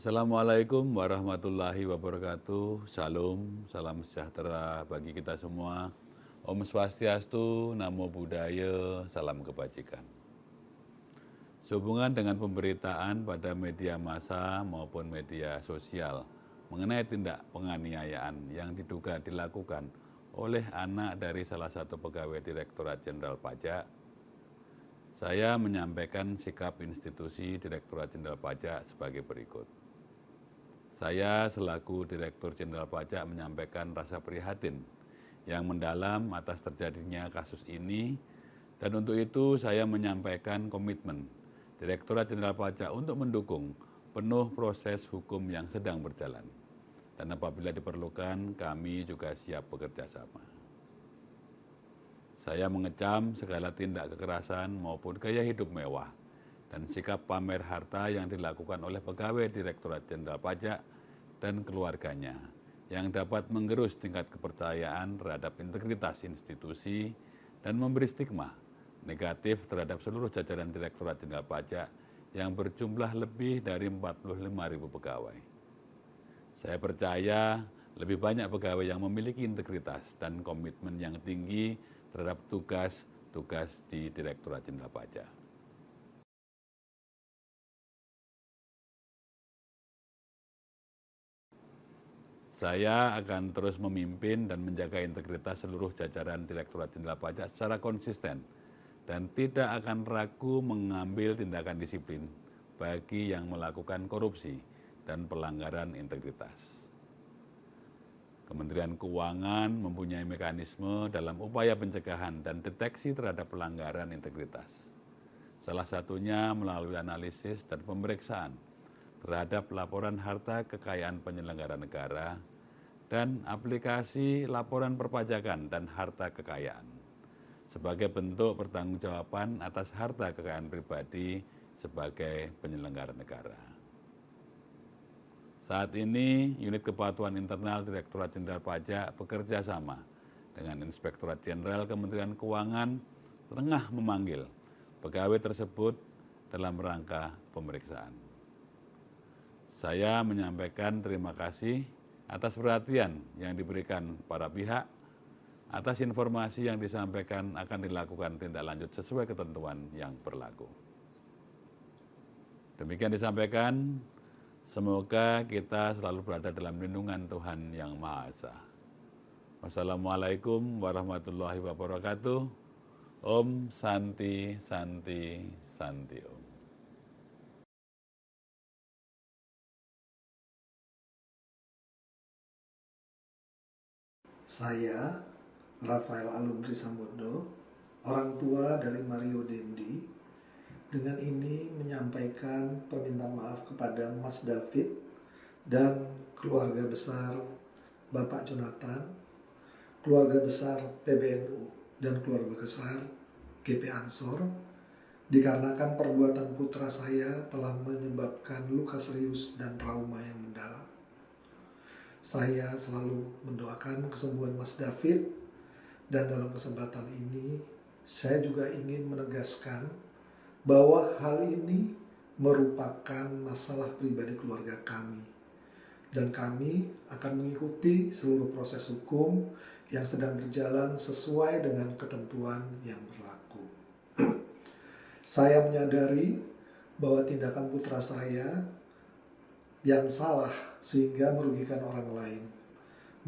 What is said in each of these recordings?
Assalamualaikum warahmatullahi wabarakatuh. Salam, salam sejahtera bagi kita semua. Om Swastiastu, Namo Buddhaya, salam kebajikan. Sehubungan dengan pemberitaan pada media massa maupun media sosial mengenai tindak penganiayaan yang diduga dilakukan oleh anak dari salah satu pegawai Direktorat Jenderal Pajak saya menyampaikan sikap institusi Direktorat Jenderal Pajak sebagai berikut. Saya selaku Direktur Jenderal Pajak menyampaikan rasa prihatin yang mendalam atas terjadinya kasus ini dan untuk itu saya menyampaikan komitmen Direktorat Jenderal Pajak untuk mendukung penuh proses hukum yang sedang berjalan. Dan apabila diperlukan, kami juga siap bekerja sama. Saya mengecam segala tindak kekerasan maupun gaya hidup mewah dan sikap pamer harta yang dilakukan oleh pegawai Direktorat Jenderal Pajak dan keluarganya yang dapat menggerus tingkat kepercayaan terhadap integritas institusi dan memberi stigma negatif terhadap seluruh jajaran Direktorat Jenderal Pajak yang berjumlah lebih dari 45 ribu pegawai. Saya percaya lebih banyak pegawai yang memiliki integritas dan komitmen yang tinggi terhadap tugas-tugas di Direktorat Jenderal Pajak. Saya akan terus memimpin dan menjaga integritas seluruh jajaran Direktorat Jenderal Pajak secara konsisten dan tidak akan ragu mengambil tindakan disiplin bagi yang melakukan korupsi dan pelanggaran integritas. Kementerian Keuangan mempunyai mekanisme dalam upaya pencegahan dan deteksi terhadap pelanggaran integritas. Salah satunya melalui analisis dan pemeriksaan terhadap laporan harta kekayaan penyelenggara negara dan aplikasi laporan perpajakan dan harta kekayaan sebagai bentuk pertanggungjawaban atas harta kekayaan pribadi sebagai penyelenggara negara. Saat ini, unit kepatuhan internal Direktorat Jenderal Pajak bekerja sama dengan Inspektorat Jenderal Kementerian Keuangan tengah memanggil pegawai tersebut dalam rangka pemeriksaan. Saya menyampaikan terima kasih atas perhatian yang diberikan para pihak, atas informasi yang disampaikan akan dilakukan tindak lanjut sesuai ketentuan yang berlaku. Demikian disampaikan, semoga kita selalu berada dalam lindungan Tuhan Yang Maha Esa. Wassalamualaikum warahmatullahi wabarakatuh. Om Santi Santi Santi Om. Saya, Rafael Aluntri Sambodo, orang tua dari Mario Dendi, dengan ini menyampaikan permintaan maaf kepada Mas David dan keluarga besar Bapak Jonathan, keluarga besar PBNU, dan keluarga besar GP Ansor, dikarenakan perbuatan putra saya telah menyebabkan luka serius dan trauma yang mendalam. Saya selalu mendoakan kesembuhan Mas David dan dalam kesempatan ini saya juga ingin menegaskan bahwa hal ini merupakan masalah pribadi keluarga kami dan kami akan mengikuti seluruh proses hukum yang sedang berjalan sesuai dengan ketentuan yang berlaku. saya menyadari bahwa tindakan putra saya yang salah sehingga merugikan orang lain,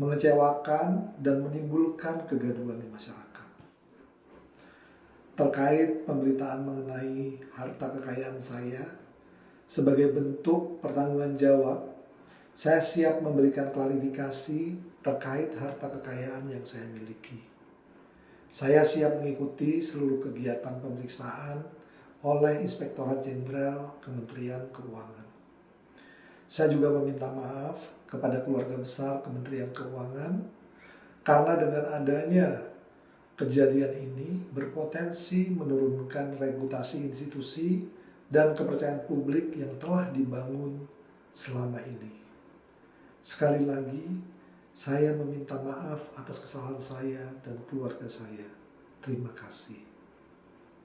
mengecewakan dan menimbulkan kegaduhan di masyarakat. Terkait pemberitaan mengenai harta kekayaan saya, sebagai bentuk pertanggungan jawab, saya siap memberikan klarifikasi terkait harta kekayaan yang saya miliki. Saya siap mengikuti seluruh kegiatan pemeriksaan oleh Inspektorat Jenderal Kementerian Keuangan. Saya juga meminta maaf kepada keluarga besar Kementerian Keuangan karena dengan adanya kejadian ini berpotensi menurunkan reputasi institusi dan kepercayaan publik yang telah dibangun selama ini. Sekali lagi, saya meminta maaf atas kesalahan saya dan keluarga saya. Terima kasih.